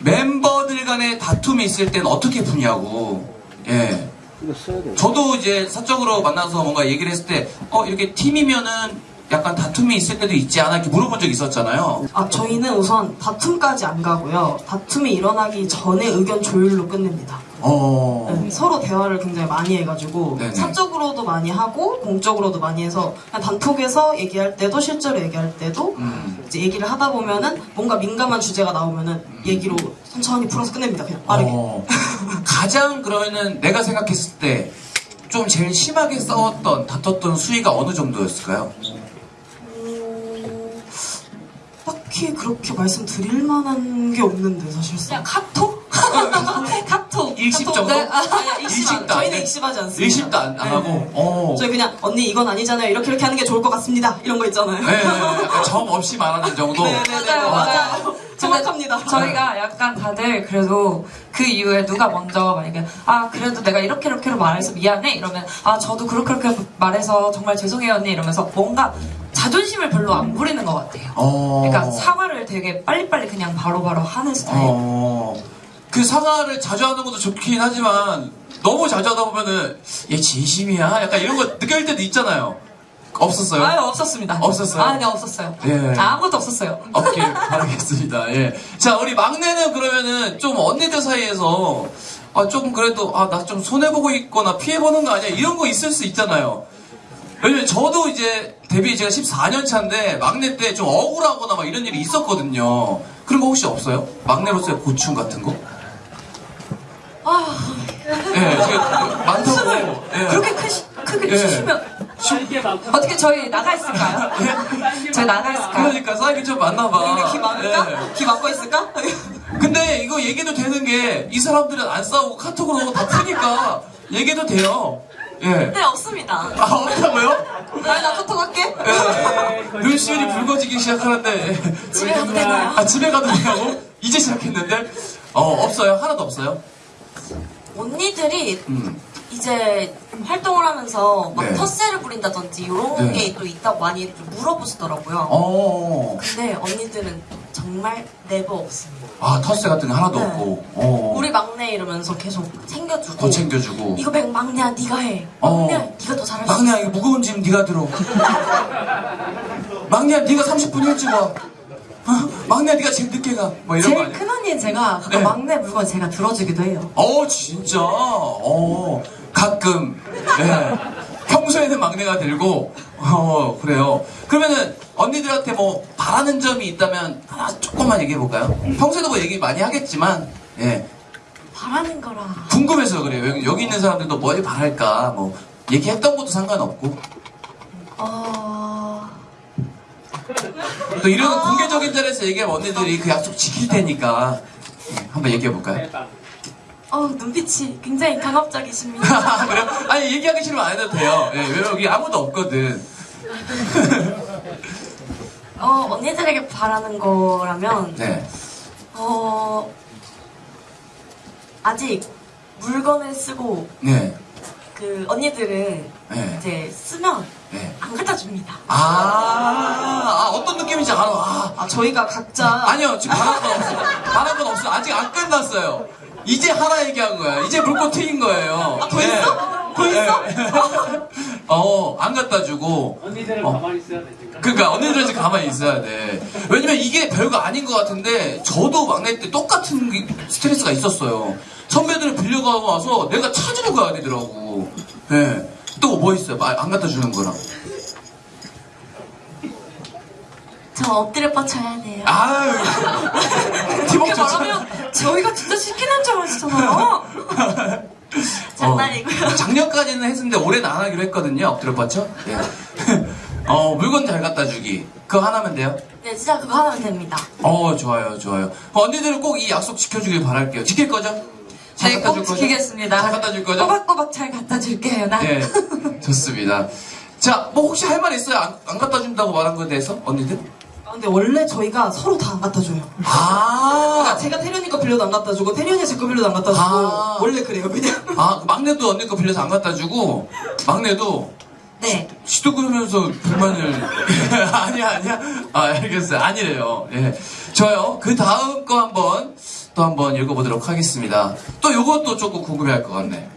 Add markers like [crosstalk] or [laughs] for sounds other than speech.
멤버들 간에 다툼이 있을 땐 어떻게 푸냐고. 예. 저도 이제 사적으로 만나서 뭔가 얘기를 했을 때, 어, 이렇게 팀이면은 약간 다툼이 있을 때도 있지 않아? 이렇게 물어본 적 있었잖아요. 아, 저희는 우선 다툼까지 안 가고요. 다툼이 일어나기 전에 의견 조율로 끝냅니다. 어. 네, 서로 대화를 굉장히 많이 해가지고 네네. 사적으로도 많이 하고 공적으로도 많이 해서 그냥 단톡에서 얘기할 때도 실제로 얘기할 때도 음. 이제 얘기를 하다 보면은 뭔가 민감한 주제가 나오면은 얘기로 천천히 풀어서 끝냅니다. 그냥 빠르게. 어. 가장 그러면은 내가 생각했을 때 좀 제일 심하게 싸웠던, 다퉜던 수위가 어느 정도였을까요? 음, 딱히 그렇게 말씀드릴 만한 게 없는데 사실상. 그냥 카톡? 카톡. 일십 정도? 네, 아, 아니, 일십 안- 일십도 안 저희는 돼? 일십하지 않습니다. 일십도 안 네, 하고, 네. 어. 저희 그냥 언니 이건 아니잖아요. 이렇게 이렇게 하는 게 좋을 것 같습니다. 이런 거 있잖아요. 네, 약간 정 없이 말하는 정도. 네 네네 [laughs] 맞아요, 맞아요. 정확합니다. 저희가 약간 다들 그래도 그 이후에 누가 먼저 만약에 아 그래도 내가 이렇게 이렇게로 말해서 미안해 이러면 아 저도 그렇게 그렇게 말해서 정말 죄송해요 언니 이러면서 뭔가 자존심을 별로 안 부리는 것 같아요. 어. 그러니까 사과를 되게 빨리빨리 그냥 바로바로 하는 스타일. 어. 그 사과를 자주 하는 것도 좋긴 하지만 너무 자주 하다 보면은 얘 진심이야? 약간 이런 거 느껴질 때도 있잖아요. 없었어요? 아유 없었습니다. 없었어요? 아니 없었어요. 예. 아무것도 없었어요. 없길 바라겠습니다. 예. 자, 우리 막내는 그러면은 좀 언니들 사이에서 아, 조금 그래도 아, 나 좀 손해보고 있거나 피해보는 거 아니야? 이런 거 있을 수 있잖아요. 왜냐면 저도 이제 데뷔 제가 14년 차인데 막내 때 좀 억울하거나 막 이런 일이 있었거든요. 그런 거 혹시 없어요? 막내로서의 고충 같은 거? 아 예, 많다고. 예. 그렇게 크시, 크게 예. 치시면 어떻게 저희 나가 있을까요? 저희 나가 있을까요? 그러니까 사이비 좀 많나 봐. 귀 막을까? 예. 귀 막고 있을까? 근데 이거 얘기도 되는 게 이 사람들은 안 싸우고 카톡으로 다 푸니까 얘기도 돼요. 예. 네 없습니다. 아, 없다고요? 아니 나 카톡 할게. 예. 눈시울이 붉어지기 시작하는데. 집에 가도 되나요? 아, 집에 가도 되냐고? 이제 시작했는데? 어, 없어요. 하나도 없어요. 언니들이 음. 이제 활동을 하면서 막 네. 텃세를 부린다든지 이런 네. 게또 있다고 많이 좀 물어보시더라고요. 어. 근데 언니들은 정말 네버 없습니다. 아, 텃세 같은 거 하나도 네. 없고. 어. 우리 막내 이러면서 계속 챙겨주고 더 챙겨주고. 이거 백 막내야 네가 해. 어. 막내야 네가 더 잘할 수 막내야, 있어. 이거 무거운 짐 네가 들어. [laughs] 막내야, 네가 30분 일찍 와. 어? 막내야, 네가 제일 늦게 가. 뭐 이런 거 제일 아니야? 큰 언니는 제가 가끔 네. 막내 물건 제가 들어주기도 해요. 어, 진짜. 어, 가끔. 네. 평소에는 막내가 들고, 어, 그래요. 그러면은, 언니들한테 뭐, 바라는 점이 있다면, 하나 조금만 얘기해 볼까요? 평소에도 뭐 얘기 많이 하겠지만, 예. 바라는 거라. 궁금해서 그래요. 여기, 여기 있는 사람들도 뭘 바랄까, 뭐, 얘기했던 것도 상관없고. 어... 또 이런 공개적인 자리에서 얘기하면 언니들이 그 약속 지킬 테니까. 예, 한번 얘기해볼까요? 어 눈빛이 굉장히 강압적이십니다. [laughs] 그래요? 아니, 얘기하기 싫으면 안 해도 돼요. 예, 왜 여기 아무도 없거든. 어 언니들에게 바라는 거라면 네. 어 아직 물건을 쓰고 네. 그 언니들은 네. 이제 쓰면 네. 안 갖다 줍니다. 아, 아, 느낌인지 알아. 아, 아 저희가 각자 아니요, 지금 바란 건 없어요. 바란 건 없어요. 아직 안 끝났어요. 이제 하나 얘기한 거야. 이제 물고 트인 거예요. 아, 더 있어? 더 있어? [laughs] 어, 안 갖다 주고. 언니들은 어. 가만히 있어야 되니까. 그러니까 언니들은 지금 가만히 있어야 돼. 왜냐면 이게 별거 아닌 것 같은데 저도 막내 때 똑같은 게- 스트레스가 있었어요. 선배들은 빌려가고 와서 내가 찾으러 가야 되더라고. 예. 또뭐 있어요? 말- 안 갖다 주는 거랑. 저 엎드려 뻗쳐야 돼요. 아유. [laughs] 좋잖아. 말하면 저희가 진짜 시키는 줄 아시잖아요. [laughs] 장난이고요. 어, 작년까지는 했었는데 올해는 안 하기로 했거든요. 엎드려 뻗쳐. 예. [laughs] 어, 물건 잘 갖다 주기. 그거 하나면 돼요? 네, 진짜 그거 하면 됩니다. 어, 좋아요, 좋아요. 어, 언니들은 꼭 이 약속 지켜주길 바랄게요. 지킬 거죠? 잘 네, 갖다 줄 거죠? 지키겠습니다. 잘 갖다 줄 거죠? 꼬박꼬박 잘 갖다 줄게요, 나. 예, 좋습니다. 자, 뭐 혹시 할 말 있어요? 안, 안 갖다 준다고 말한 거에 대해서? 언니들? 아, 근데 원래 저희가 서로 다 안 갖다 줘요. 아, 그러니까 제가 태련이 거 빌려도 안 갖다 주고 태련이 제 거 빌려도 안 갖다 주고 아. 원래 그래요 그냥. 아, 막내도 언니 거 빌려서 안 갖다 주고, 막내도 네. 시도 그러면서 불만을 [laughs] 아니야 아니야 아 알겠어요 아니래요 예 좋아요 그 다음 거 한번 더또 한번 읽어보도록 하겠습니다. 또 요것도 조금 궁금해할 것 같네.